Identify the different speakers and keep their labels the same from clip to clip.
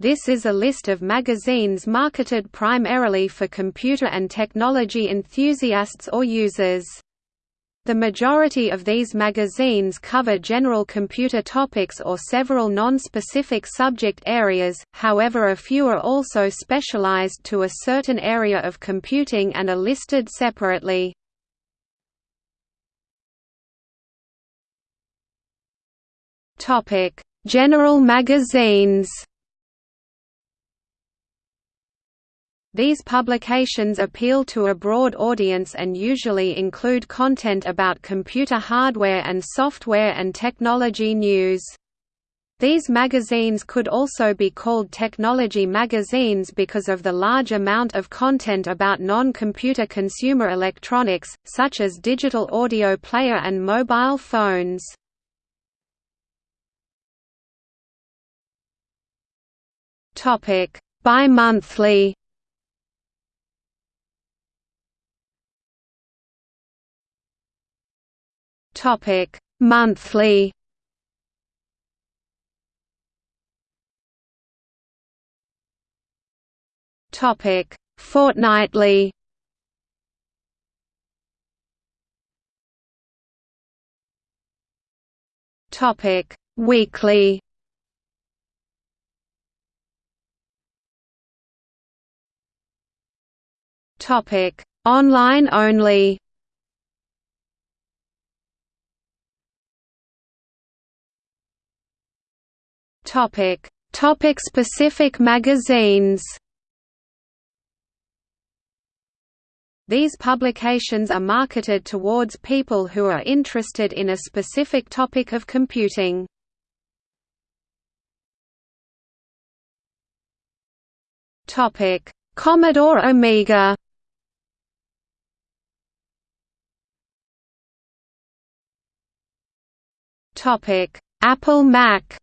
Speaker 1: This is a list of magazines marketed primarily for computer and technology enthusiasts or users. The majority of these magazines cover general computer topics or several non-specific subject areas, however a few are also specialized to a certain area of computing and are listed separately. General magazines These publications appeal to a broad audience and usually include content about computer hardware and software and technology news. These magazines could also be called technology magazines because of the large amount of content about non-computer consumer electronics, such as digital audio player and mobile phones. Bi-monthly Topic: Monthly. Topic: Fortnightly. Topic: Weekly. Topic: Online only. Topic: Topic specific magazines. These publications are marketed towards people who are interested in a specific topic of computing. Topic: Commodore Amiga. Topic: Apple Mac.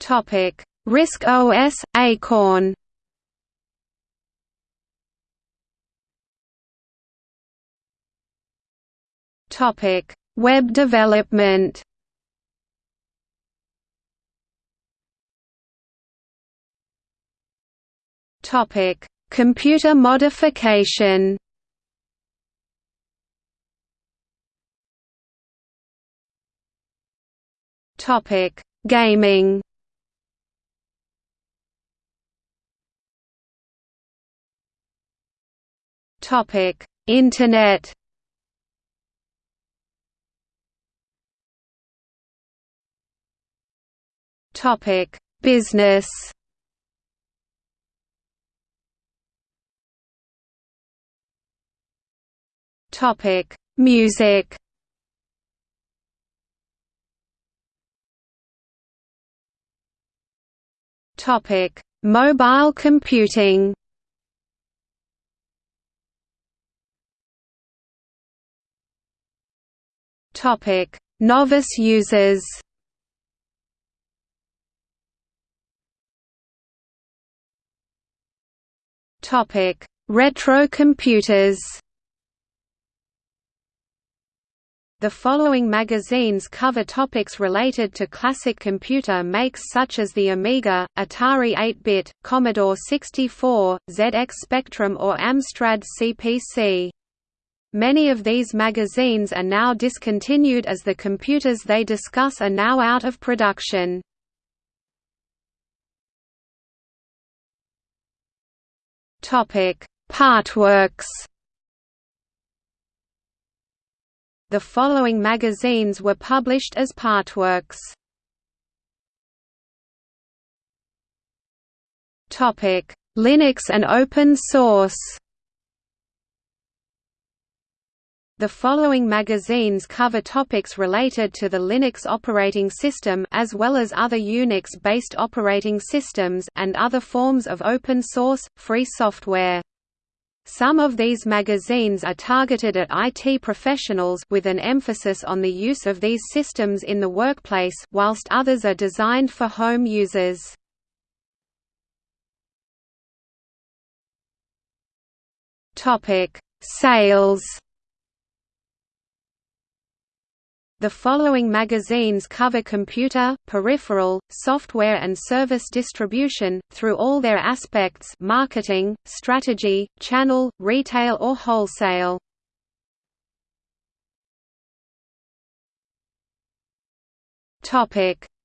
Speaker 1: Topic: RISC OS Acorn. Topic: Web development. Topic: Computer modification. Topic: Gaming. Topic: Internet. Topic: Business. Topic: Music. Topic: Mobile computing. Topic: Novice users. Topic: Retro computers. The following magazines cover topics related to classic computer makes such as the Amiga, Atari 8-bit, Commodore 64, ZX Spectrum or Amstrad CPC. Many of these magazines are now discontinued as the computers they discuss are now out of production. Partworks The following magazines were published as partworks. Linux and open source The following magazines cover topics related to the Linux operating system as well as other Unix-based operating systems and other forms of open-source, free software. Some of these magazines are targeted at IT professionals with an emphasis on the use of these systems in the workplace whilst others are designed for home users. Sales The following magazines cover computer, peripheral, software and service distribution, through all their aspects marketing, strategy, channel, retail or wholesale.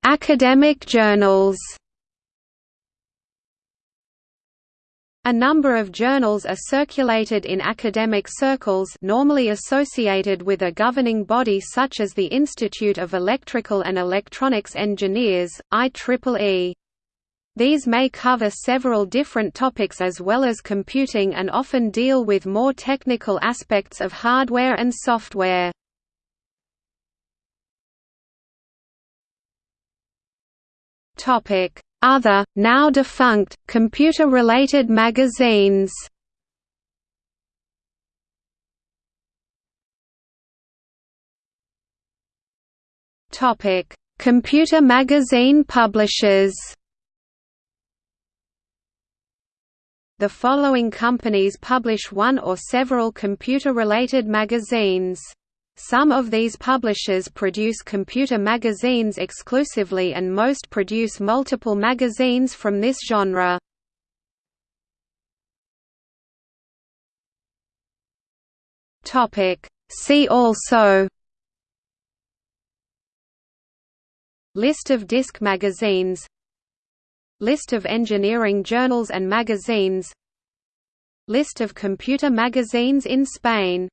Speaker 1: Academic journals A number of journals are circulated in academic circles normally associated with a governing body such as the Institute of Electrical and Electronics Engineers, IEEE. These may cover several different topics as well as computing and often deal with more technical aspects of hardware and software. Topic: other, now defunct, computer-related magazines. Computer magazine publishers The following companies publish one or several computer-related magazines some of these publishers produce computer magazines exclusively and most produce multiple magazines from this genre. See also List of disc magazines List of engineering journals and magazines List of computer magazines in Spain